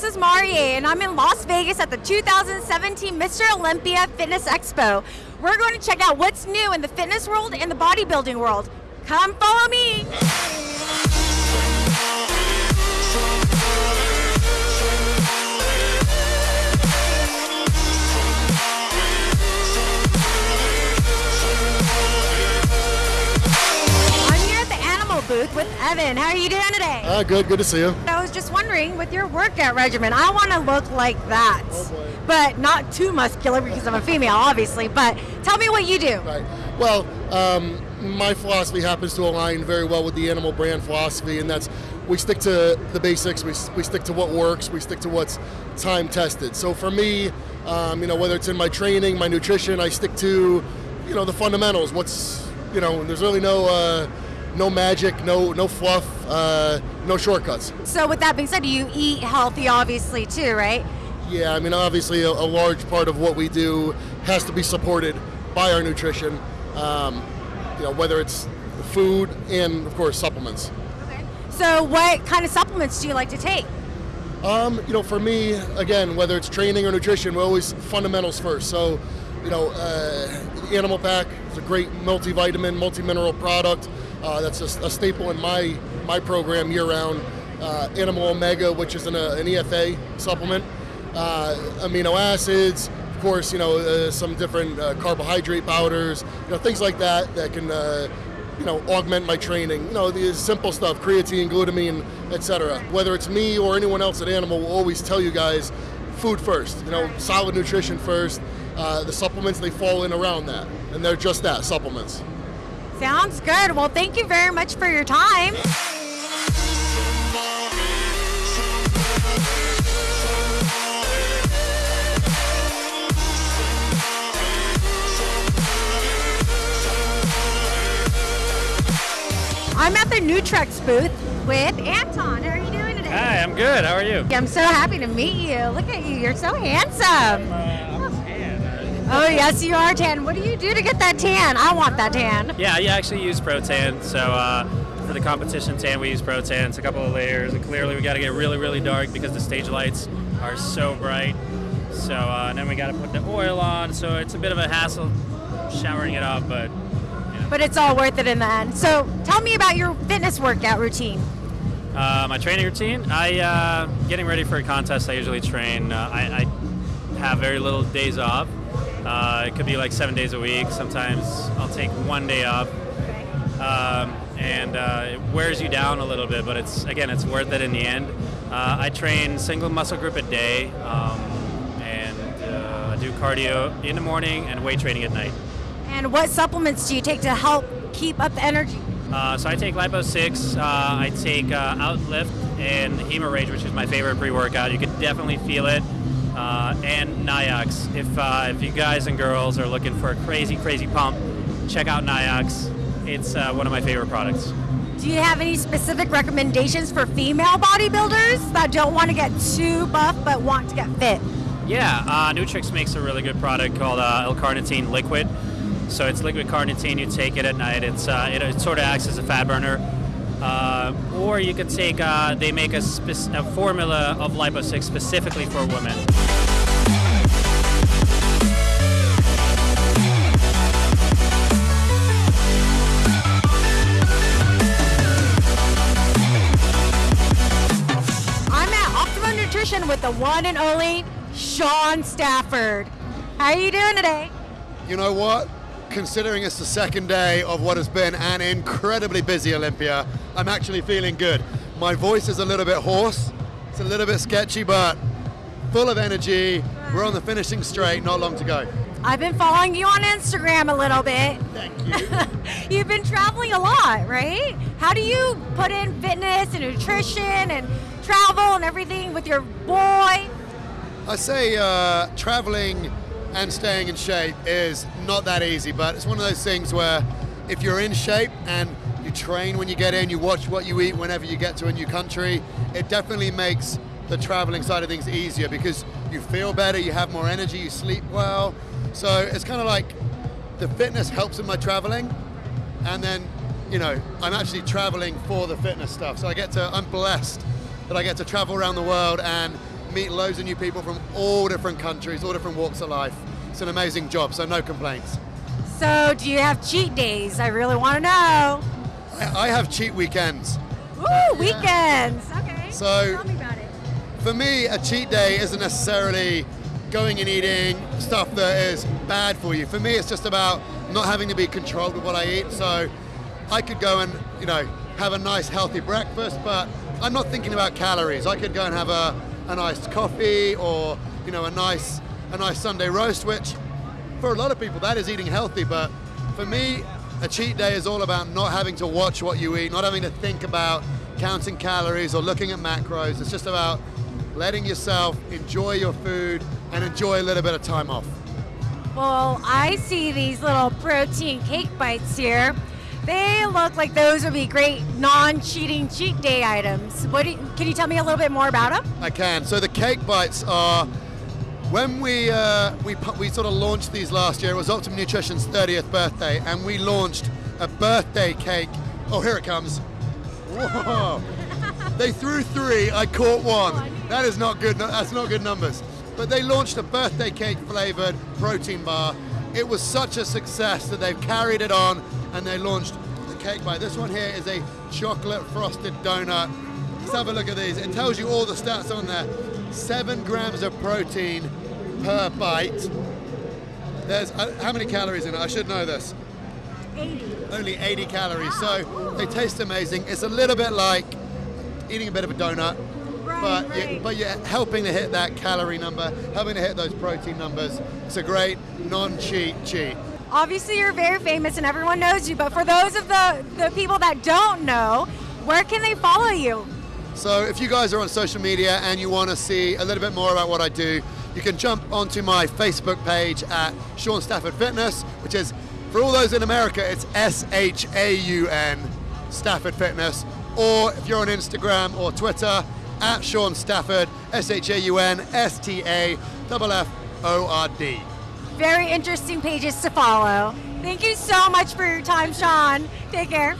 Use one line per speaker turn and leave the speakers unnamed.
this is Marie, and I'm in Las Vegas at the 2017 Mr. Olympia Fitness Expo. We're going to check out what's new in the fitness world and the bodybuilding world. Come follow me. I'm here at the animal booth with Evan. How are you doing today?
Uh, good, good to see you.
Was just wondering, with your workout regimen, I want to look like that,
Oh,
but not too muscular because I'm a female, obviously. But tell me what you do.
Right. Well, um, my philosophy happens to align very well with the animal brand philosophy, and that's we stick to the basics. We, we stick to what works. We stick to what's time tested. So for me, um, you know, whether it's in my training, my nutrition, I stick to, you know, the fundamentals. What's, you know, there's really no. Uh, no magic, no no fluff, uh, no shortcuts.
So, with that being said, you eat healthy, obviously, too, right?
Yeah, I mean, obviously, a, a large part of what we do has to be supported by our nutrition. Um, you know, whether it's food and, of course, supplements.
Okay. So, what kind of supplements do you like to take?
Um, you know, for me, again, whether it's training or nutrition, we're always fundamentals first. So, you know, uh, Animal Pack is a great multivitamin, multi-mineral product. Uh, that's a, a staple in my my program year-round. Uh, Animal Omega, which is an, uh, an EFA supplement. Uh, amino acids, of course, you know, uh, some different uh, carbohydrate powders, you know, things like that that can you know, augment my training. You know, the simple stuff, creatine, glutamine, etc. Whether it's me or anyone else at Animal, will always tell you guys, food first. You know, solid nutrition first. Uh, the supplements they fall in around that, and they're just that, supplements.
Sounds good. Well, thank you very much for your time. I'm at the Nutrex booth with Anton. How are you doing today?
Hi, I'm good. How are you?
I'm so happy to meet you. Look at you. You're so handsome. Uh, Oh, yes, you are tan. What do you do to get that tan? I want that tan.
Yeah, you actually use Pro Tan. So uh, for the competition tan, we use Pro Tan. It's a couple of layers, and clearly we got to get really, really dark because the stage lights are so bright. So uh, and then we got to put the oil on. So it's a bit of a hassle showering it off, but
But it's all worth it in the end. So tell me about your fitness workout routine.
uh, my training routine. I uh, getting ready for a contest. I usually train. Uh, I, I have very little days off. Uh, it could be like seven days a week. Sometimes I'll take one day off. um, and uh, it wears you down a little bit, but it's again, it's worth it in the end. Uh, I train single muscle group a day, um, and uh, I do cardio in the morning and weight training at night.
And what supplements do you take to help keep up the energy?
Uh, so I take Lipo 6, uh, I take uh, Outlift and Hemo-Rage, which is my favorite pre-workout. You can definitely feel it. Uh, and Niox. If, uh, if you guys and girls are looking for a crazy, crazy pump, check out Niox. It's uh, one of my favorite products.
Do you have any specific recommendations for female bodybuilders that don't want to get too buff but want to get fit?
Yeah, uh, Nutrex makes a really good product called uh, L-carnitine liquid. So it's liquid carnitine. You take it at night. It's uh, it, it sort of acts as a fat burner. Uh, or you could take. Uh, they make a, spec- a formula of Lipo 6 specifically for women.
I'm at Optimum Nutrition with the one and only Shaun Stafford. How are you doing today?
You know what? Considering it's the second day of what has been an incredibly busy Olympia, I'm actually feeling good. My voice is a little bit hoarse, it's a little bit sketchy, but full of energy. We're on the finishing straight, not long to go.
I've been following you on Instagram a little bit.
Thank you.
You've been traveling a lot, right? How do you put in fitness and nutrition and travel and everything with your boy?
I say uh, traveling and staying in shape is not that easy, but it's one of those things where if you're in shape and you train when you get in, you watch what you eat whenever you get to a new country, it definitely makes the traveling side of things easier because you feel better, you have more energy, you sleep well. So it's kind of like the fitness helps in my traveling, and then you know I'm actually traveling for the fitness stuff. So I get to I'm blessed that I get to travel around the world and meet loads of new people from all different countries, all different walks of life. It's an amazing job, so no complaints.
So, do you have cheat days? I really want to know.
I, I have cheat weekends.
Ooh, weekends. Okay.
So-
tell me about it.
For me, a cheat day isn't necessarily going and eating stuff that is bad for you. For me, it's just about not having to be controlled with what I eat. So I could go and, you know, have a nice healthy breakfast, but I'm not thinking about calories. I could go and have a, a nice coffee or, you know, a nice a nice Sunday roast, which for a lot of people that is eating healthy, but for me, a cheat day is all about not having to watch what you eat, not having to think about counting calories or looking at macros. It's just about letting yourself enjoy your food and enjoy a little bit of time off.
Well, I see these little protein cake bites here. They look like those would be great non-cheating cheat day items. What do you, can you tell me a little bit more about them?
I can. So the cake bites are when we uh, we we sort of launched these last year. It was Optimum Nutrition's 30th birthday, and we launched a birthday cake. Oh, here it comes. Whoa! they threw three. I caught one. That is not good. That's not good numbers. But they launched a birthday cake flavored protein bar. It was such a success that they've carried it on, and they launched the cake bite. This one here is a chocolate frosted donut. Let's have a look at these. It tells you all the stats on there. Seven grams of protein per bite. There's uh, how many calories in it? I should know this.
80.
Only 80 calories. So they taste amazing. It's a little bit like eating a bit of a donut,
Right,
but
right.
but you're helping to hit that calorie number, helping to hit those protein numbers. It's a great non-cheat cheat.
Obviously, you're very famous and everyone knows you, but for those of the, the people that don't know, where can they follow you?
So if you guys are on social media and you want to see a little bit more about what I do, you can jump onto my Facebook page at Shaun Stafford Fitness, which is for all those in America, it's S H A U N Stafford Fitness. Or if you're on Instagram or Twitter, at Shaun Stafford, S H A U N S T A F F O R D.
Very interesting pages to follow. Thank you so much for your time, Shaun. Take care.